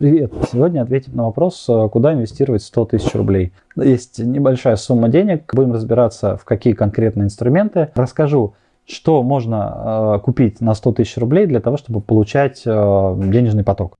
Привет! Сегодня ответим на вопрос, э, куда инвестировать 100 тысяч рублей. Есть небольшая сумма денег, будем разбираться, в какие конкретные инструменты. Расскажу, что можно э, купить на 100 тысяч рублей для того, чтобы получать э, денежный поток.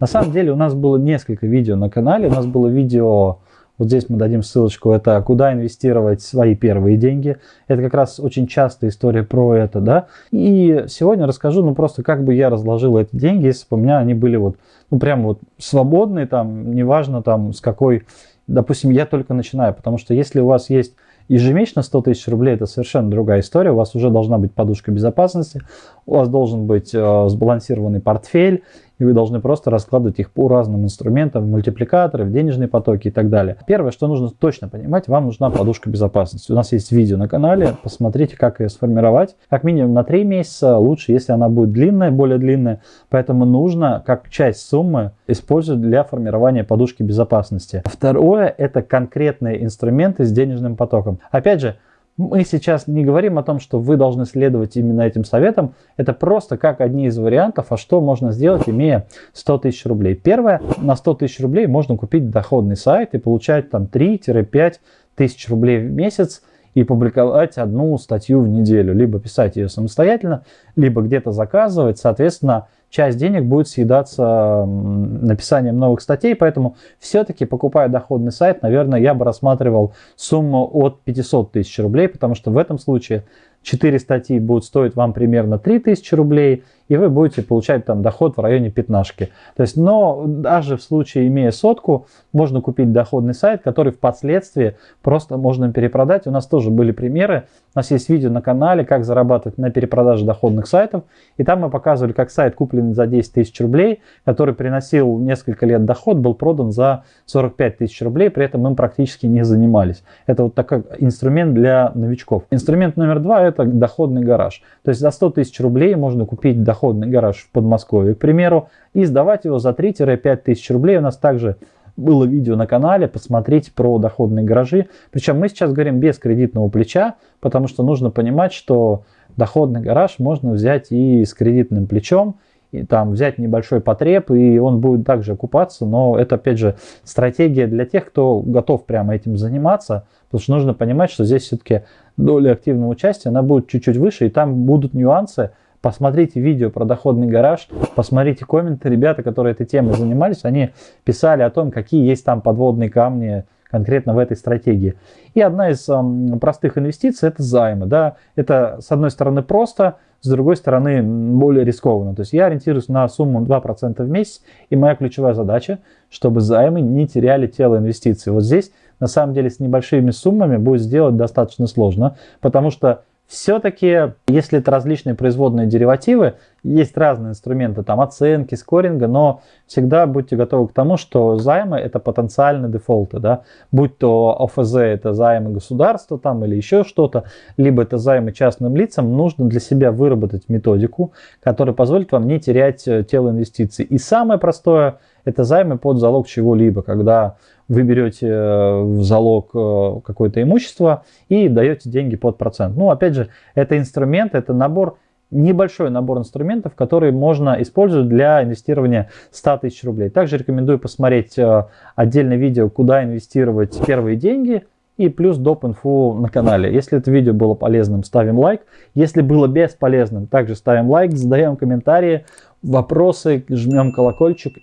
На самом деле у нас было несколько видео на канале. У нас было видео вот здесь мы дадим ссылочку, это куда инвестировать свои первые деньги. Это как раз очень частая история про это, да. И сегодня расскажу, ну просто как бы я разложил эти деньги, если бы у меня они были вот, ну прям вот свободные, там, неважно там с какой, допустим, я только начинаю, потому что если у вас есть ежемесячно 100 тысяч рублей, это совершенно другая история, у вас уже должна быть подушка безопасности, у вас должен быть э, сбалансированный портфель, и вы должны просто раскладывать их по разным инструментам, мультипликаторы, денежные потоки и так далее. Первое, что нужно точно понимать, вам нужна подушка безопасности. У нас есть видео на канале, посмотрите, как ее сформировать. Как минимум на 3 месяца, лучше, если она будет длинная, более длинная. Поэтому нужно, как часть суммы, использовать для формирования подушки безопасности. Второе, это конкретные инструменты с денежным потоком. Опять же, мы сейчас не говорим о том, что вы должны следовать именно этим советам. Это просто как одни из вариантов, а что можно сделать, имея 100 тысяч рублей. Первое, на 100 тысяч рублей можно купить доходный сайт и получать там 3-5 тысяч рублей в месяц и публиковать одну статью в неделю. Либо писать ее самостоятельно, либо где-то заказывать. Соответственно, часть денег будет съедаться написанием новых статей, поэтому все-таки, покупая доходный сайт, наверное, я бы рассматривал сумму от 500 тысяч рублей, потому что в этом случае 4 статьи будут стоить вам примерно 3000 рублей, и вы будете получать там доход в районе пятнашки. То есть, но даже в случае, имея сотку, можно купить доходный сайт, который впоследствии просто можно перепродать. У нас тоже были примеры. У нас есть видео на канале, как зарабатывать на перепродаже доходных сайтов. И там мы показывали, как сайт, купленный за 10 тысяч рублей, который приносил несколько лет доход, был продан за 45 тысяч рублей, при этом им практически не занимались. Это вот такой инструмент для новичков. Инструмент номер два – это доходный гараж. То есть за 100 тысяч рублей можно купить доходный гараж в Подмосковье, к примеру, и сдавать его за 3-5 тысяч рублей. У нас также было видео на канале, посмотреть про доходные гаражи. Причем мы сейчас говорим без кредитного плеча, потому что нужно понимать, что доходный гараж можно взять и с кредитным плечом, и там взять небольшой потреб, и он будет также окупаться, но это, опять же, стратегия для тех, кто готов прямо этим заниматься, потому что нужно понимать, что здесь все-таки доля активного участия, она будет чуть-чуть выше, и там будут нюансы, Посмотрите видео про доходный гараж, посмотрите комменты. Ребята, которые этой темой занимались, они писали о том, какие есть там подводные камни конкретно в этой стратегии. И одна из э, простых инвестиций это займы. Да? Это с одной стороны просто, с другой стороны более рискованно. То есть я ориентируюсь на сумму 2% в месяц, и моя ключевая задача, чтобы займы не теряли тело инвестиций. Вот здесь на самом деле с небольшими суммами будет сделать достаточно сложно, потому что все-таки, если это различные производные деривативы, есть разные инструменты, там оценки, скоринга, но всегда будьте готовы к тому, что займы это потенциальные дефолты, да, будь то ОФЗ это займы государства там или еще что-то, либо это займы частным лицам, нужно для себя выработать методику, которая позволит вам не терять э, тело инвестиций. И самое простое это займы под залог чего-либо, когда вы берете э, в залог э, какое-то имущество и даете деньги под процент. Ну, опять же, это инструмент, это набор, небольшой набор инструментов, которые можно использовать для инвестирования 100 тысяч рублей. Также рекомендую посмотреть э, отдельное видео, куда инвестировать первые деньги, и плюс доп. инфу на канале. Если это видео было полезным, ставим лайк. Если было бесполезным, также ставим лайк, задаем комментарии, вопросы, жмем колокольчик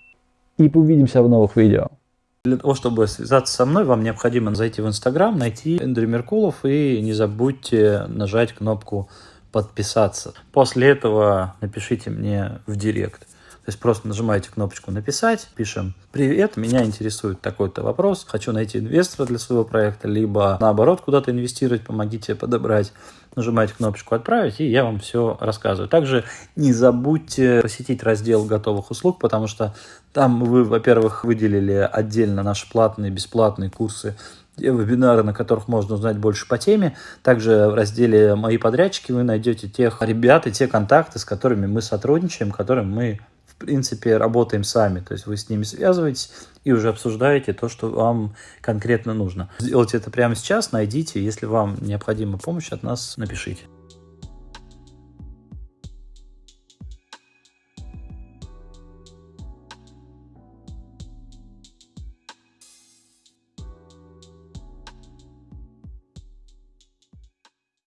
и увидимся в новых видео. Для того, чтобы связаться со мной, вам необходимо зайти в Инстаграм, найти Эндрю Меркулов и не забудьте нажать кнопку подписаться. После этого напишите мне в директ. То есть просто нажимаете кнопочку «Написать», пишем «Привет, меня интересует такой-то вопрос, хочу найти инвестора для своего проекта», либо наоборот куда-то инвестировать, помогите подобрать. Нажимаете кнопочку «Отправить», и я вам все рассказываю. Также не забудьте посетить раздел готовых услуг, потому что там вы, во-первых, выделили отдельно наши платные, бесплатные курсы вебинары, на которых можно узнать больше по теме. Также в разделе «Мои подрядчики» вы найдете тех ребят и те контакты, с которыми мы сотрудничаем, которым мы принципе, работаем сами. То есть вы с ними связываетесь и уже обсуждаете то, что вам конкретно нужно. Сделайте это прямо сейчас, найдите. Если вам необходима помощь от нас, напишите.